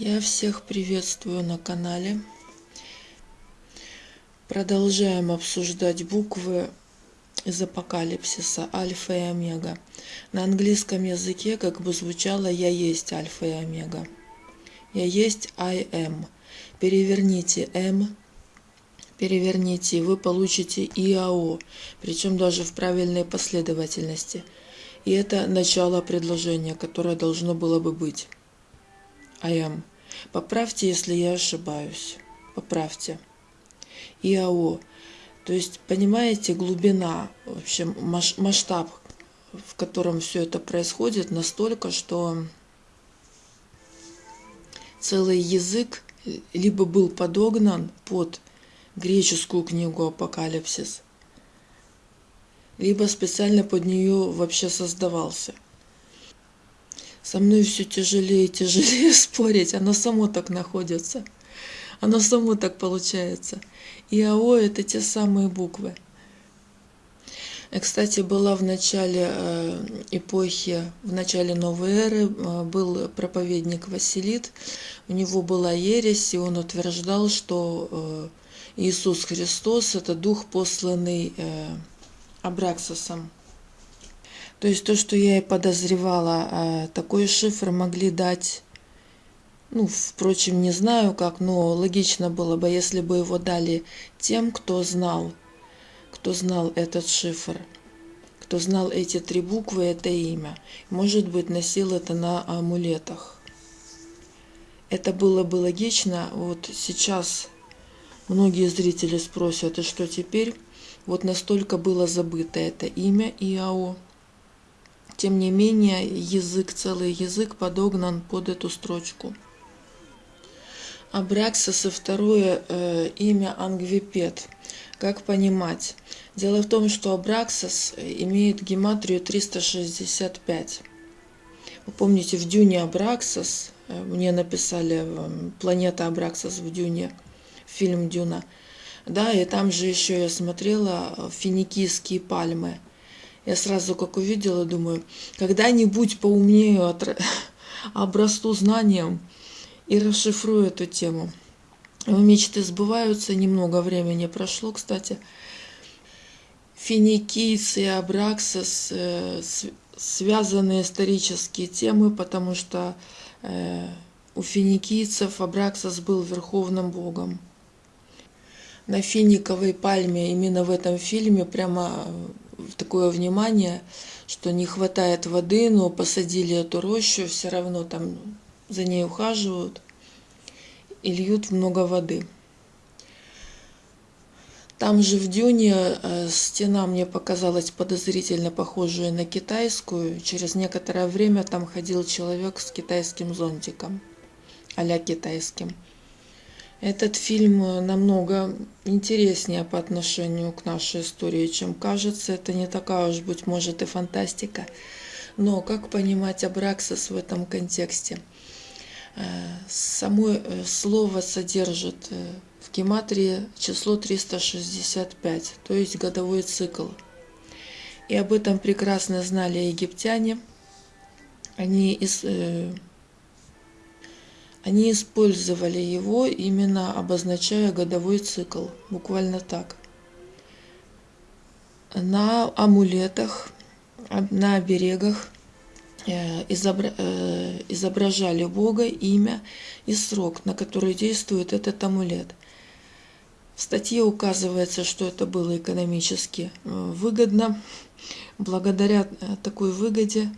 Я всех приветствую на канале. Продолжаем обсуждать буквы из апокалипсиса альфа и омега. На английском языке как бы звучало «я есть альфа и омега». «Я есть I am». Переверните «м», переверните, вы получите ИАО, причем даже в правильной последовательности. И это начало предложения, которое должно было бы быть. Am. Поправьте, если я ошибаюсь. Поправьте. ИАО. То есть, понимаете, глубина, вообще масштаб, в котором все это происходит, настолько, что целый язык либо был подогнан под греческую книгу «Апокалипсис», либо специально под нее вообще создавался – со мной все тяжелее и тяжелее спорить, оно само так находится. Оно само так получается. И АО – это те самые буквы. И, кстати, была в начале э, эпохи, в начале новой эры, э, был проповедник Василит. У него была ересь, и он утверждал, что э, Иисус Христос – это дух, посланный Абраксосом. То есть то, что я и подозревала, а, такой шифр могли дать, ну, впрочем, не знаю как, но логично было бы, если бы его дали тем, кто знал, кто знал этот шифр, кто знал эти три буквы, это имя. Может быть, носил это на амулетах. Это было бы логично. Вот сейчас многие зрители спросят, и что теперь? Вот настолько было забыто это имя ИАО. Тем не менее, язык, целый язык подогнан под эту строчку. Абраксис и второе э, имя Ангвипет. Как понимать? Дело в том, что Абраксис имеет гематрию 365. Вы помните, в Дюне Абраксис, э, мне написали э, «Планета Абраксис» в Дюне, фильм «Дюна». Да, и там же еще я смотрела финикийские пальмы – я сразу как увидела, думаю, когда-нибудь поумнею, обрасту знанием и расшифрую эту тему. Мечты сбываются, немного времени прошло, кстати. Финикийцы и Абраксис э, связаны исторические темы, потому что э, у финикийцев Абраксис был верховным богом. На финиковой пальме именно в этом фильме прямо такое внимание, что не хватает воды, но посадили эту рощу, все равно там за ней ухаживают и льют много воды. Там же в дюне э, стена мне показалась подозрительно похожая на китайскую. Через некоторое время там ходил человек с китайским зонтиком, а китайским. Этот фильм э, намного интереснее по отношению к нашей истории, чем кажется. Это не такая уж, быть может, и фантастика. Но как понимать Абраксис в этом контексте? Э, само э, слово содержит в гематрии число 365, то есть годовой цикл. И об этом прекрасно знали египтяне. Они из они использовали его, именно обозначая годовой цикл, буквально так. На амулетах, на оберегах э, э, изображали Бога, имя и срок, на который действует этот амулет. В статье указывается, что это было экономически э, выгодно. Благодаря такой выгоде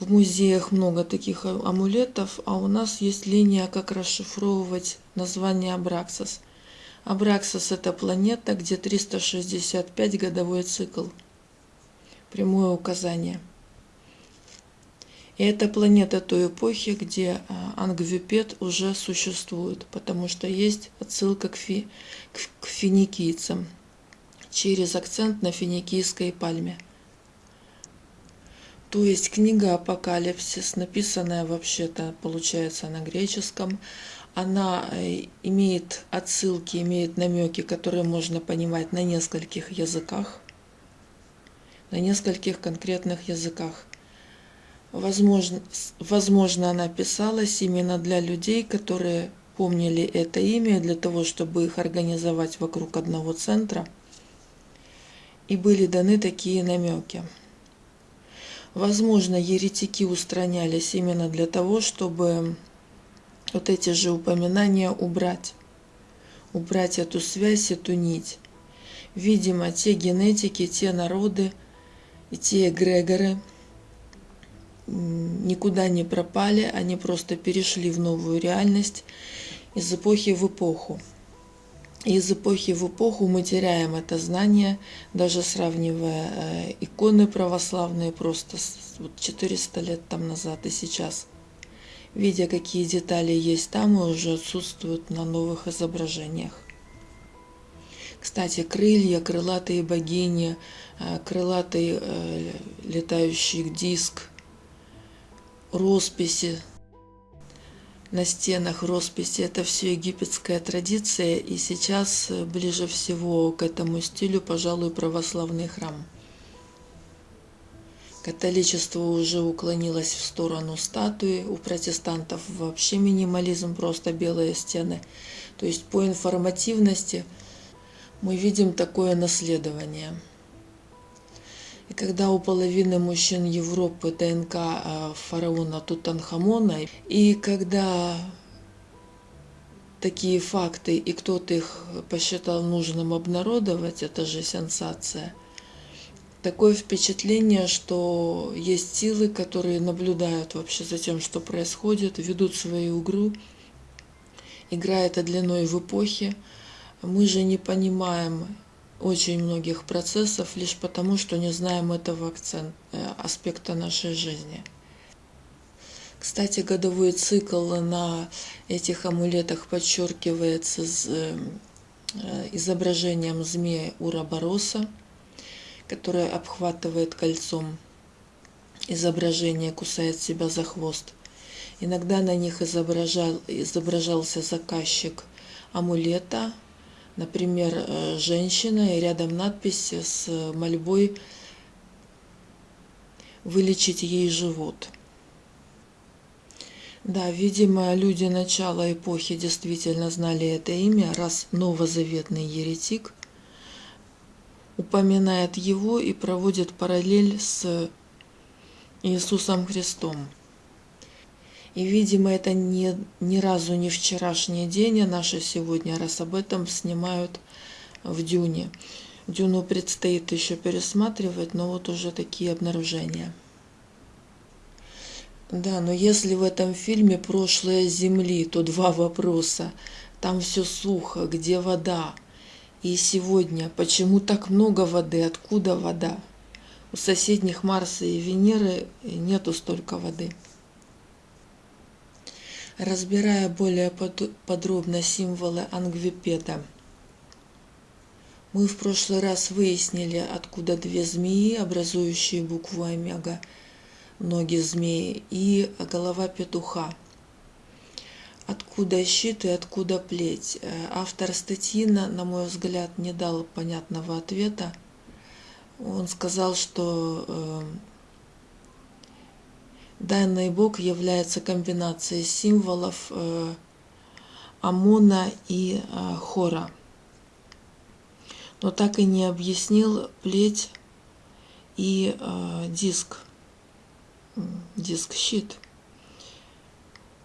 в музеях много таких амулетов, а у нас есть линия, как расшифровывать название Абраксос. Абраксос – это планета, где 365 годовой цикл. Прямое указание. И это планета той эпохи, где а, Ангвипет уже существует, потому что есть отсылка к, фи, к финикийцам через акцент на финикийской пальме – то есть книга «Апокалипсис», написанная вообще-то, получается, на греческом, она э, имеет отсылки, имеет намеки, которые можно понимать на нескольких языках, на нескольких конкретных языках. Возможно, возможно, она писалась именно для людей, которые помнили это имя для того, чтобы их организовать вокруг одного центра. И были даны такие намеки. Возможно, еретики устранялись именно для того, чтобы вот эти же упоминания убрать. Убрать эту связь, эту нить. Видимо, те генетики, те народы и те эгрегоры никуда не пропали, они просто перешли в новую реальность из эпохи в эпоху. Из эпохи в эпоху мы теряем это знание, даже сравнивая э, иконы православные просто вот 400 лет там назад и сейчас. Видя, какие детали есть там и уже отсутствуют на новых изображениях. Кстати, крылья, крылатые богини, э, крылатый э, летающий диск, росписи на стенах росписи. Это все египетская традиция, и сейчас э, ближе всего к этому стилю, пожалуй, православный храм. Католичество уже уклонилось в сторону статуи, у протестантов вообще минимализм, просто белые стены. То есть по информативности мы видим такое наследование. И когда у половины мужчин Европы ДНК э, фараона Тутанхамона, и когда такие факты, и кто-то их посчитал нужным обнародовать, это же сенсация. Такое впечатление, что есть силы, которые наблюдают вообще за тем, что происходит, ведут свою игру, играет это длиной в эпохе. Мы же не понимаем очень многих процессов лишь потому, что не знаем этого акцент, э, аспекта нашей жизни. Кстати, годовой цикл на этих амулетах подчеркивается с э, изображением змея Урабороса, которая обхватывает кольцом изображение, кусает себя за хвост. Иногда на них изображал, изображался заказчик амулета, Например, э, женщина и рядом надпись с мольбой вылечить ей живот. Да, видимо, люди начала эпохи действительно знали это имя, раз новозаветный еретик упоминает его и проводит параллель с Иисусом Христом. И, видимо, это не, ни разу не вчерашний день, а наше сегодня, раз об этом снимают в Дюне. Дюну предстоит еще пересматривать, но вот уже такие обнаружения. Да, но если в этом фильме «Прошлое Земли», то два вопроса. Там все сухо, где вода? И сегодня, почему так много воды, откуда вода? У соседних Марса и Венеры нету столько воды. Разбирая более подробно символы Ангвипеда, мы в прошлый раз выяснили, откуда две змеи, образующие букву омега, ноги змеи и голова петуха. Откуда щит и откуда плеть? Автор статьи, на мой взгляд, не дал понятного ответа. Он сказал, что э, Данный бог является комбинацией символов э, Амона и э, Хора. Но так и не объяснил плеть и э, диск, диск-щит.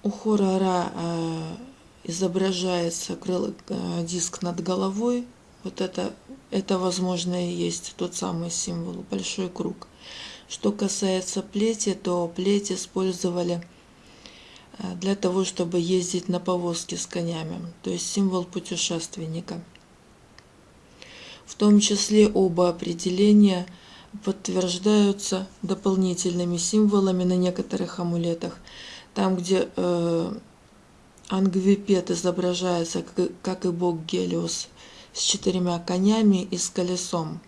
У Хора Ра изображается диск над головой. Вот это, это, возможно, и есть тот самый символ, большой круг. Что касается плети, то плеть использовали э, для того, чтобы ездить на повозке с конями, то есть символ путешественника. В том числе оба определения подтверждаются дополнительными символами на некоторых амулетах. Там, где э, Ангвипет изображается, как, и бог Гелиос, с четырьмя конями и с колесом.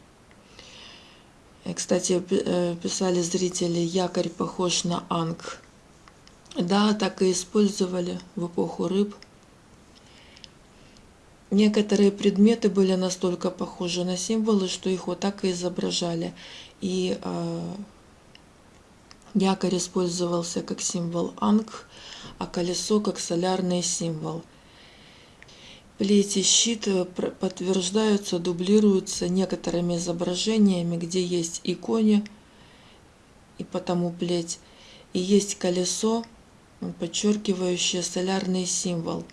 Кстати, э, писали зрители, якорь похож на анг. Да, так и использовали в эпоху рыб. Некоторые предметы были настолько похожи на символы, что их вот так и изображали. И э, Якорь использовался как символ Анг, а колесо как солярный символ. Плети щит подтверждаются, дублируются некоторыми изображениями, где есть иконе, и потому плеть, и есть колесо, подчеркивающее солярный символ.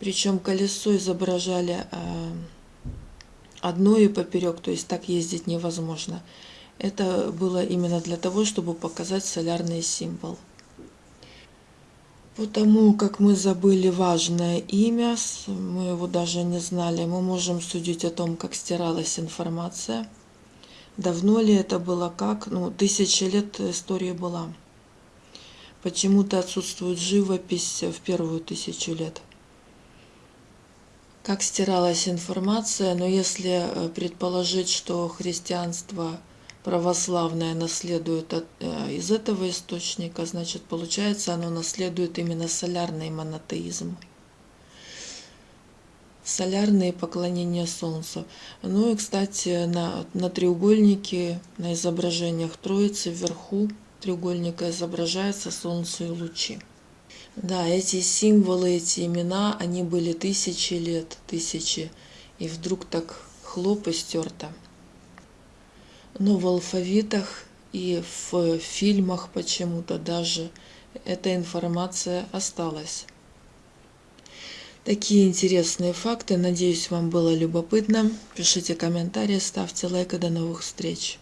Причем колесо изображали э, одно и поперек, то есть так ездить невозможно. Это было именно для того, чтобы показать солярный символ. Потому как мы забыли важное имя, мы его даже не знали, мы можем судить о том, как стиралась информация. Давно ли это было, как? Ну, тысячи лет истории была. Почему-то отсутствует живопись в первую тысячу лет. Как стиралась информация, но если э, предположить, что христианство православное наследует от, э, из этого источника, значит, получается, оно наследует именно солярный монотеизм. Солярные поклонения Солнцу. Ну и, кстати, на, на треугольнике, на изображениях Троицы вверху треугольника изображается Солнце и лучи. Да, эти символы, эти имена, они были тысячи лет, тысячи, и вдруг так хлоп и стерто. Но в алфавитах и в фильмах почему-то даже эта информация осталась. Такие интересные факты. Надеюсь, вам было любопытно. Пишите комментарии, ставьте лайк и до новых встреч.